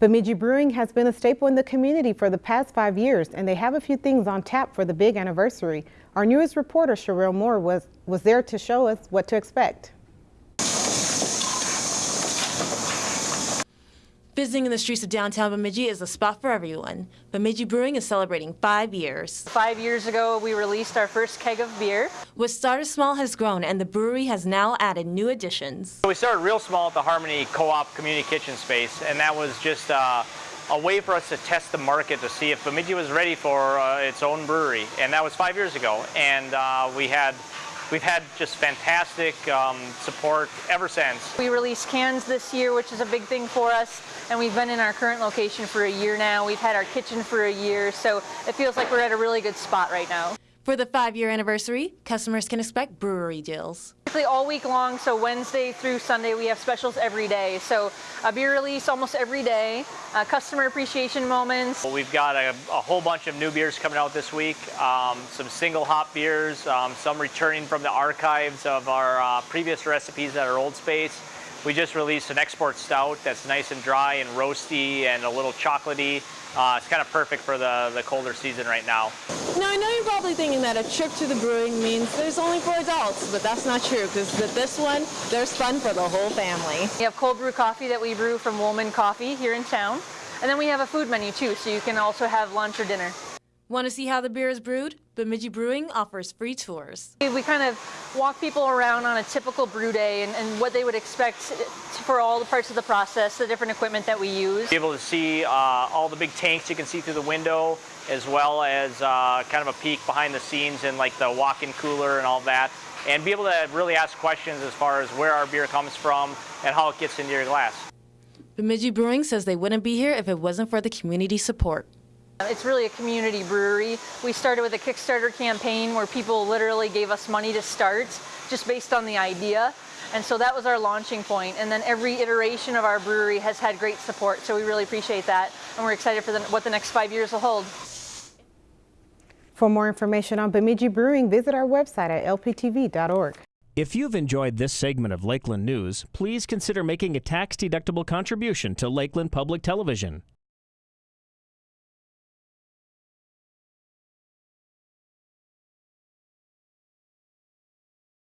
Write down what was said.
Bemidji Brewing has been a staple in the community for the past five years, and they have a few things on tap for the big anniversary. Our newest reporter, Sherelle Moore, was, was there to show us what to expect. Visiting in the streets of downtown Bemidji is a spot for everyone. Bemidji Brewing is celebrating five years. Five years ago, we released our first keg of beer. What started small has grown, and the brewery has now added new additions. We started real small at the Harmony Co-op Community Kitchen Space, and that was just uh, a way for us to test the market to see if Bemidji was ready for uh, its own brewery. And that was five years ago, and uh, we had We've had just fantastic um, support ever since. We released cans this year, which is a big thing for us, and we've been in our current location for a year now. We've had our kitchen for a year, so it feels like we're at a really good spot right now. For the five-year anniversary, customers can expect brewery deals. Basically all week long, so Wednesday through Sunday, we have specials every day. So a beer release almost every day, uh, customer appreciation moments. Well, we've got a, a, whole bunch of new beers coming out this week, um, some single hop beers, um, some returning from the archives of our uh, previous recipes at our old space. We just released an export stout that's nice and dry and roasty and a little chocolatey. Uh, it's kind of perfect for the, the colder season right now. Now, I know you're probably thinking that a trip to the brewing means there's only for adults, but that's not true because with this one, there's fun for the whole family. We have cold brew coffee that we brew from Woolman Coffee here in town. And then we have a food menu too, so you can also have lunch or dinner. Want to see how the beer is brewed? Bemidji Brewing offers free tours. We kind of walk people around on a typical brew day and, and, what they would expect for all the parts of the process, the different equipment that we use. Be able to see uh, all the big tanks you can see through the window, as well as uh, kind of a peek behind the scenes and like the walk-in cooler and all that, and be able to really ask questions as far as where our beer comes from and how it gets into your glass. Bemidji Brewing says they wouldn't be here if it wasn't for the community support. It's really a community brewery. We started with a Kickstarter campaign where people literally gave us money to start just based on the idea. And so that was our launching point. And then every iteration of our brewery has had great support. So we really appreciate that. And we're excited for the, what the next five years will hold. For more information on Bemidji Brewing, visit our website at lptv.org. If you've enjoyed this segment of Lakeland News, please consider making a tax-deductible contribution to Lakeland Public Television.